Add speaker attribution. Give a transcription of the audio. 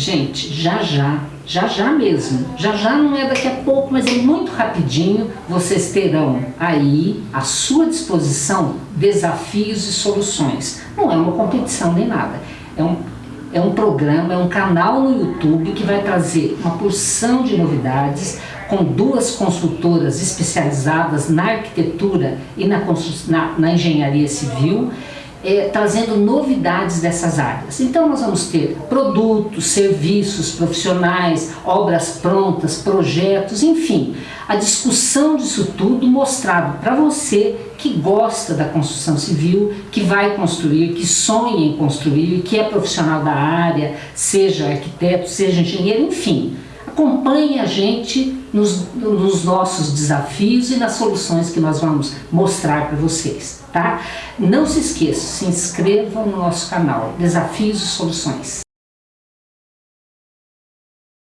Speaker 1: Gente, já já, já já mesmo, já já não é daqui a pouco, mas é muito rapidinho, vocês terão aí à sua disposição desafios e soluções. Não é uma competição nem nada, é um, é um programa, é um canal no YouTube que vai trazer uma porção de novidades com duas consultoras especializadas na arquitetura e na, na, na engenharia civil é, trazendo novidades dessas áreas. Então nós vamos ter produtos, serviços, profissionais, obras prontas, projetos, enfim, a discussão disso tudo mostrado para você que gosta da construção civil, que vai construir, que sonha em construir, que é profissional da área, seja arquiteto, seja engenheiro, enfim. Acompanhe a gente nos, nos, nossos desafios e nas soluções que nós vamos mostrar para vocês, tá? Não se esqueça, se inscreva no nosso canal Desafios e Soluções.